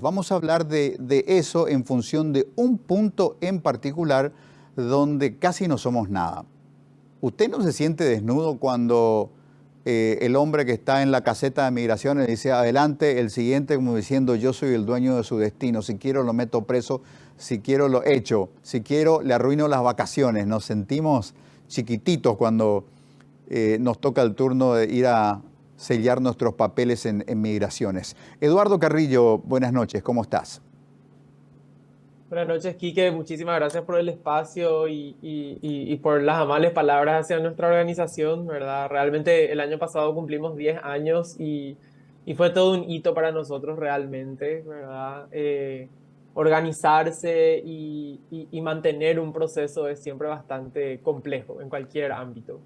Vamos a hablar de, eso en función de un punto en particular donde casi no somos nada. ¿Usted no se siente desnudo cuando eh, el hombre que está en la caseta de migraciones dice adelante, el siguiente como diciendo yo soy el dueño de su destino, si quiero lo meto preso, si quiero lo echo, si quiero le arruino las vacaciones? Nos sentimos chiquititos cuando eh, nos toca el turno de ir a, sellar nuestros papeles en, migraciones. Eduardo Carrillo, buenas noches, ¿cómo estás? Buenas noches, Quique. Muchísimas gracias por el espacio y, por las amables palabras hacia nuestra organización, ¿verdad? Realmente el año pasado cumplimos 10 años y, fue todo un hito para nosotros realmente, ¿verdad? Eh, organizarse y, mantener un proceso es siempre bastante complejo en cualquier ámbito.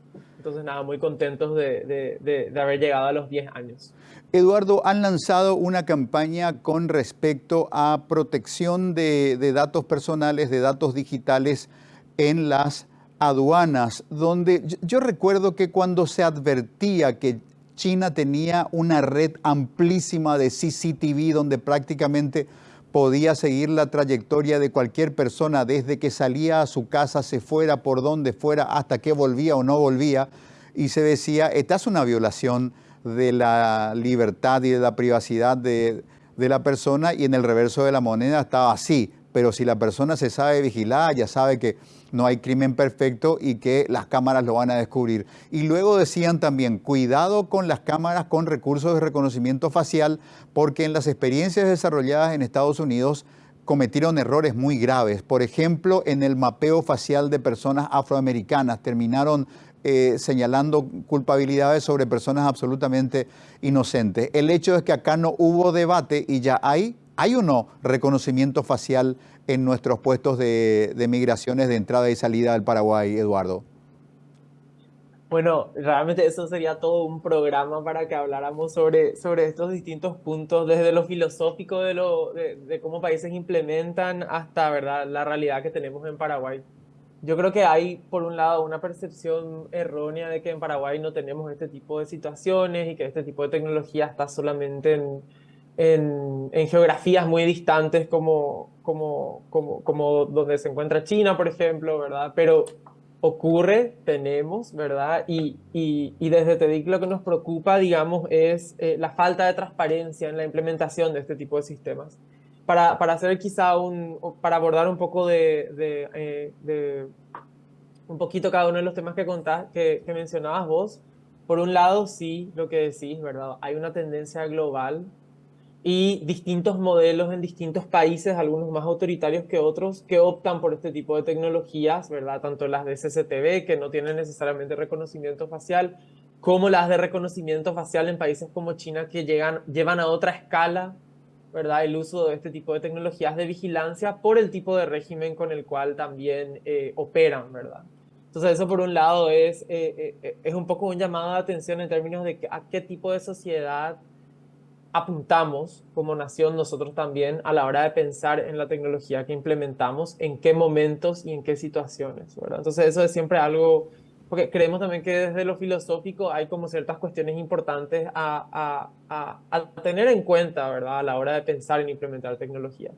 Entonces, nada, muy contentos de, haber llegado a los 10 años. Eduardo, han lanzado una campaña con respecto a protección de, datos personales, de datos digitales en las aduanas, donde yo recuerdo que cuando se advertía que China tenía una red amplísima de CCTV donde prácticamente podía seguir la trayectoria de cualquier persona desde que salía a su casa, se fuera por donde fuera, hasta que volvía o no volvía, y se decía, esta es una violación de la libertad y de la privacidad de, de la persona, y en el reverso de la moneda estaba así, pero si la persona se sabe vigilar, ya sabe que no hay crimen perfecto y que las cámaras lo van a descubrir. Y luego decían también, cuidado con las cámaras con recursos de reconocimiento facial, porque en las experiencias desarrolladas en Estados Unidos cometieron errores muy graves. Por ejemplo, en el mapeo facial de personas afroamericanas terminaron eh, señalando culpabilidades sobre personas absolutamente inocentes. El hecho es que acá no hubo debate y ya hay ¿Hay o no reconocimiento facial en nuestros puestos de, migraciones de entrada y salida del Paraguay, Eduardo? Bueno, realmente eso sería todo un programa para que habláramos sobre, sobre estos distintos puntos, desde lo filosófico de, lo, de, cómo países implementan hasta ¿verdad? la realidad que tenemos en Paraguay. Yo creo que hay, por un lado, una percepción errónea de que en Paraguay no tenemos este tipo de situaciones y que este tipo de tecnología está solamente en, en, geografías muy distantes como, como, como, como donde se encuentra China, por ejemplo, ¿verdad? Pero ocurre, tenemos, ¿verdad? Y, y, y, desde TEDIC lo que nos preocupa, digamos, es eh, la falta de transparencia en la implementación de este tipo de sistemas. Para, para hacer quizá un, para abordar un poco de, de, eh, de, un poquito cada uno de los temas que contás, que, que mencionabas vos, por un lado, sí, lo que decís, ¿verdad? Hay una tendencia global y distintos modelos en distintos países, algunos más autoritarios que otros, que optan por este tipo de tecnologías, ¿verdad? Tanto las de CCTV, que no tienen necesariamente reconocimiento facial, como las de reconocimiento facial en países como China, que llegan, llevan a otra escala, ¿verdad? El uso de este tipo de tecnologías de vigilancia por el tipo de régimen con el cual también eh, operan, ¿verdad? Entonces eso por un lado es, eh, eh, es un poco un llamado de atención en términos de a qué tipo de sociedad apuntamos como nación nosotros también a la hora de pensar en la tecnología que implementamos, en qué momentos y en qué situaciones, ¿verdad? Entonces eso es siempre algo, porque creemos también que desde lo filosófico hay como ciertas cuestiones importantes a, a, a, tener en cuenta, ¿verdad? A la hora de pensar en implementar tecnología.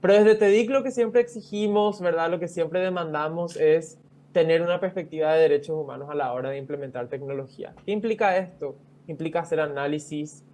Pero desde TEDIC lo que siempre exigimos, ¿verdad? Lo que siempre demandamos es tener una perspectiva de derechos humanos a la hora de implementar tecnología. ¿Qué implica esto? Implica hacer análisis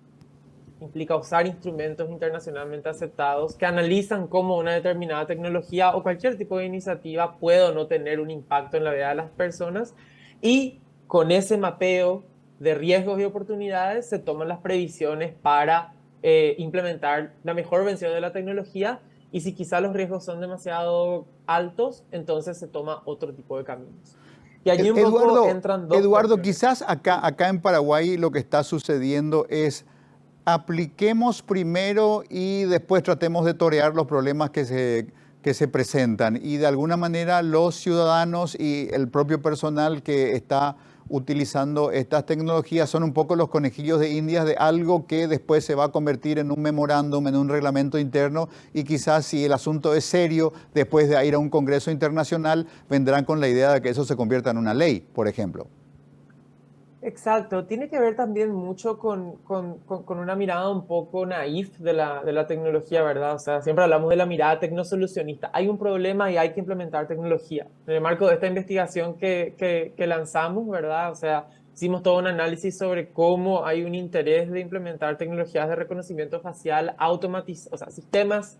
implica usar instrumentos internacionalmente aceptados que analizan cómo una determinada tecnología o cualquier tipo de iniciativa puede o no tener un impacto en la vida de las personas. Y con ese mapeo de riesgos y oportunidades se toman las previsiones para eh, implementar la mejor versión de la tecnología. Y si quizá los riesgos son demasiado altos, entonces se toma otro tipo de caminos. Y allí un Eduardo, poco entran dos Eduardo, quizás acá, acá en Paraguay lo que está sucediendo es apliquemos primero y después tratemos de torear los problemas que se, que se presentan. Y de alguna manera los ciudadanos y el propio personal que está utilizando estas tecnologías son un poco los conejillos de indias de algo que después se va a convertir en un memorándum, en un reglamento interno y quizás si el asunto es serio, después de ir a un congreso internacional, vendrán con la idea de que eso se convierta en una ley, por ejemplo. Exacto, tiene que ver también mucho con, con, con, una mirada un poco naif de la, de la, tecnología, ¿verdad? O sea, siempre hablamos de la mirada tecnosolucionista. Hay un problema y hay que implementar tecnología. En el marco de esta investigación que, que, lanzamos, ¿verdad? O sea, hicimos todo un análisis sobre cómo hay un interés de implementar tecnologías de reconocimiento facial o sea, sistemas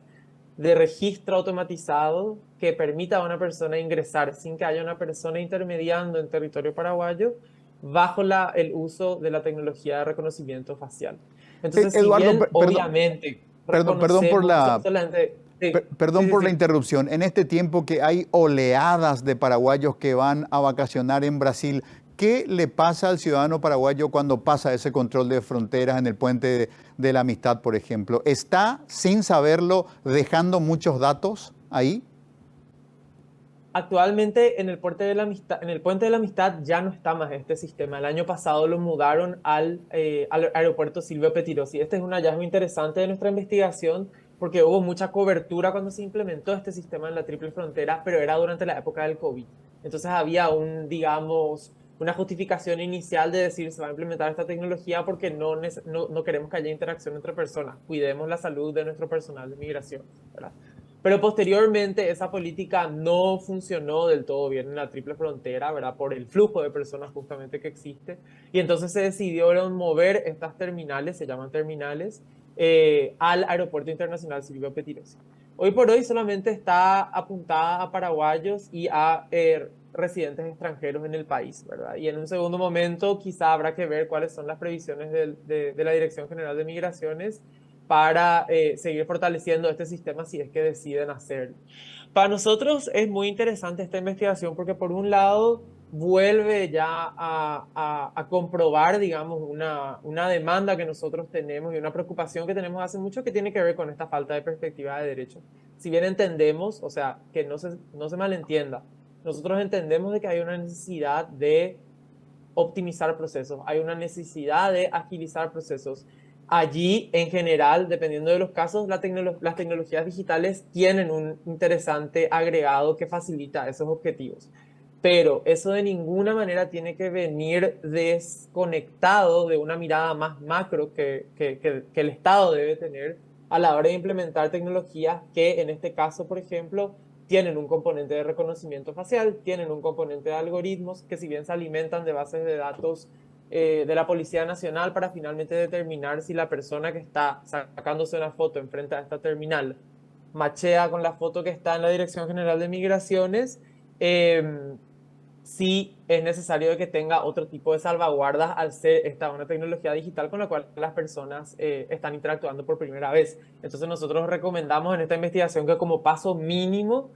de registro automatizado que permita a una persona ingresar sin que haya una persona intermediando en territorio paraguayo bajo la, el uso de la tecnología de reconocimiento facial. Entonces, Eduardo, si obviamente, perdón, perdón por la... perdón por la interrupción. En este tiempo que hay oleadas de paraguayos que van a vacacionar en Brasil, ¿qué le pasa al ciudadano paraguayo cuando pasa ese control de fronteras en el puente de, de la amistad, por ejemplo? ¿Está, sin saberlo, dejando muchos datos ahí? Actualmente en el, puente de la amistad, ya no está más este sistema. El año pasado lo mudaron al, eh, al aeropuerto Silvio Petirosi. Este es un hallazgo interesante de nuestra investigación porque hubo mucha cobertura cuando se implementó este sistema en la triple frontera, pero era durante la época del COVID. Entonces había un, digamos, una justificación inicial de decir se va a implementar esta tecnología porque no, no, queremos que haya interacción entre personas. Cuidemos la salud de nuestro personal de migración. Pero posteriormente esa política no funcionó del todo bien en la triple frontera, ¿verdad? Por el flujo de personas justamente que existe. Y entonces se decidió mover estas terminales, se llaman terminales, eh, al Aeropuerto Internacional Silvio Petirosi. Hoy por hoy solamente está apuntada a paraguayos y a eh, residentes extranjeros en el país, ¿verdad? Y en un segundo momento quizá habrá que ver cuáles son las previsiones de, de la Dirección General de Migraciones para eh, seguir fortaleciendo este sistema si es que deciden hacerlo. Para nosotros es muy interesante esta investigación porque por un lado vuelve ya a, a, comprobar, digamos, una, una, demanda que nosotros tenemos y una preocupación que tenemos hace mucho que tiene que ver con esta falta de perspectiva de derecho. Si bien entendemos, o sea, que no se, no se malentienda, nosotros entendemos de que hay una necesidad de optimizar procesos, hay una necesidad de agilizar procesos Allí, en general, dependiendo de los casos, las tecnologías digitales tienen un interesante agregado que facilita esos objetivos. Pero eso de ninguna manera tiene que venir desconectado de una mirada más macro que, que, el Estado debe tener a la hora de implementar tecnologías que, en este caso, por ejemplo, tienen un componente de reconocimiento facial, tienen un componente de algoritmos que si bien se alimentan de bases de datos eh, de la Policía Nacional para finalmente determinar si la persona que está sacándose una foto enfrente a esta terminal machea con la foto que está en la Dirección General de Migraciones, em, si es necesario que tenga otro tipo de salvaguardas al ser esta una tecnología digital con la cual las personas eh, están interactuando por primera vez. Entonces nosotros recomendamos en esta investigación que como paso mínimo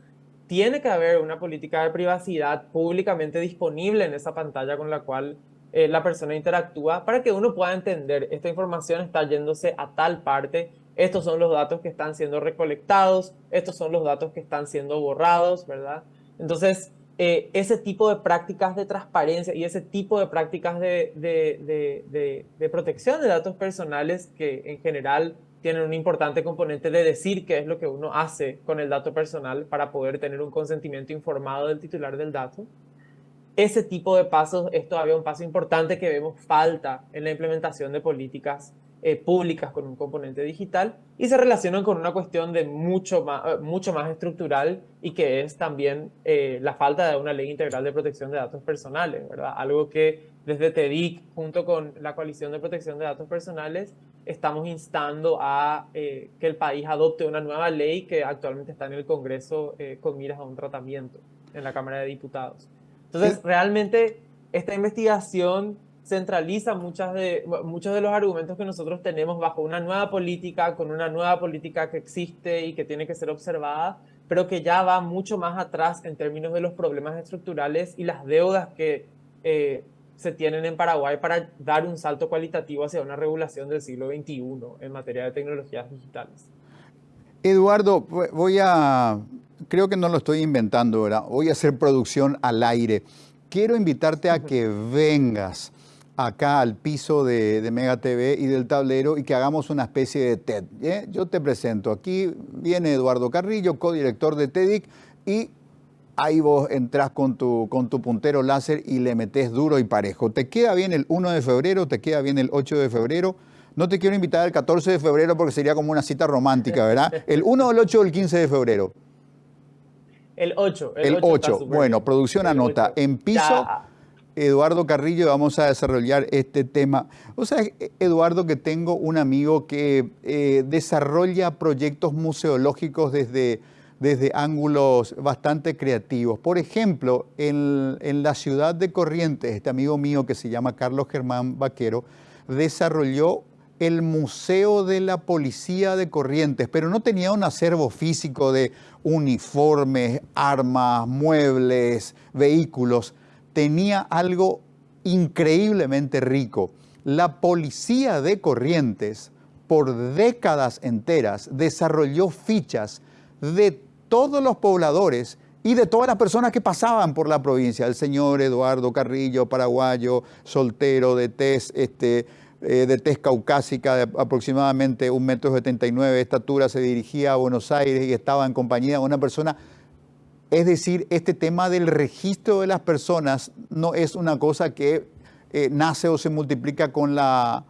tiene que haber una política de privacidad públicamente disponible en esa pantalla con la cual eh, la persona interactúa para que uno pueda entender esta información está yéndose a tal parte, estos son los datos que están siendo recolectados, estos son los datos que están siendo borrados, ¿verdad? Entonces, eh, ese tipo de prácticas de transparencia y ese tipo de prácticas de, de, de, de, protección de datos personales que en general tienen un importante componente de decir qué es lo que uno hace con el dato personal para poder tener un consentimiento informado del titular del dato ese tipo de pasos es todavía un paso importante que vemos falta en la implementación de políticas eh, públicas con un componente digital y se relacionan con una cuestión de mucho más, eh, mucho más estructural y que es también eh, la falta de una ley integral de protección de datos personales, ¿verdad? Algo que desde TEDIC, junto con la Coalición de Protección de Datos Personales, estamos instando a que el país adopte una nueva ley que actualmente está en el Congreso con miras a un tratamiento en la Cámara de Diputados. Entonces, realmente esta investigación centraliza muchas de, muchos de los argumentos que nosotros tenemos bajo una nueva política, con una nueva política que existe y que tiene que ser observada, pero que ya va mucho más atrás en términos de los problemas estructurales y las deudas que eh, se tienen en Paraguay para dar un salto cualitativo hacia una regulación del siglo XXI en materia de tecnologías digitales. Eduardo, voy a creo que no lo estoy inventando, ¿verdad? Voy a hacer producción al aire. Quiero invitarte a que vengas acá al piso de, Mega TV y del tablero y que hagamos una especie de TED. Yo te presento. Aquí viene Eduardo Carrillo, codirector de TEDIC, y ahí vos entras con tu, con tu puntero láser y le metes duro y parejo. ¿Te queda bien el 1 de febrero? ¿Te queda bien el 8 de febrero? No te quiero invitar el 14 de febrero porque sería como una cita romántica, ¿verdad? ¿El 1, el 8 o el 15 de febrero? El 8. El, 8. Bueno, producción anota. En piso, Eduardo Carrillo, vamos a desarrollar este tema. O sea, Eduardo, que tengo un amigo que eh, desarrolla proyectos museológicos desde, desde ángulos bastante creativos. Por ejemplo, en, en la ciudad de Corrientes, este amigo mío que se llama Carlos Germán Vaquero, desarrolló el Museo de la Policía de Corrientes, pero no tenía un acervo físico de uniformes, armas, muebles, vehículos. Tenía algo increíblemente rico. La Policía de Corrientes, por décadas enteras, desarrolló fichas de todos los pobladores y de todas las personas que pasaban por la provincia. El señor Eduardo Carrillo, paraguayo, soltero de test, este, eh, de tez caucásica de aproximadamente un metro de estatura, se dirigía a Buenos Aires y estaba en compañía de una persona. Es decir, este tema del registro de las personas no es una cosa que eh, nace o se multiplica con la,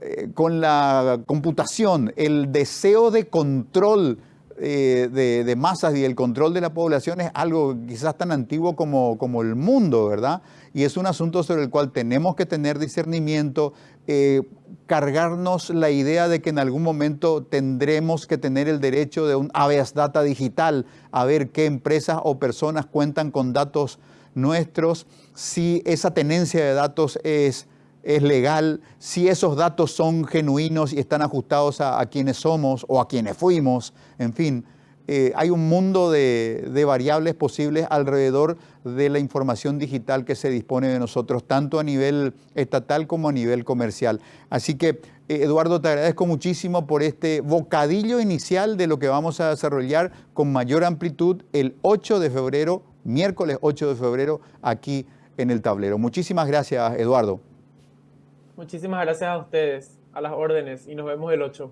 eh, con la computación. El deseo de control de, de, masas y el control de la población es algo quizás tan antiguo como, como el mundo, ¿verdad? Y es un asunto sobre el cual tenemos que tener discernimiento, eh, cargarnos la idea de que en algún momento tendremos que tener el derecho de un habeas data digital, a ver qué empresas o personas cuentan con datos nuestros, si esa tenencia de datos es, es legal, si esos datos son genuinos y están ajustados a, a quienes somos o a quienes fuimos, en fin. Eh, hay un mundo de, variables posibles alrededor de la información digital que se dispone de nosotros, tanto a nivel estatal como a nivel comercial. Así que, eh, Eduardo, te agradezco muchísimo por este bocadillo inicial de lo que vamos a desarrollar con mayor amplitud el 8 de febrero, miércoles 8 de febrero, aquí en el tablero. Muchísimas gracias, Eduardo. Muchísimas gracias a ustedes, a las órdenes, y nos vemos el 8.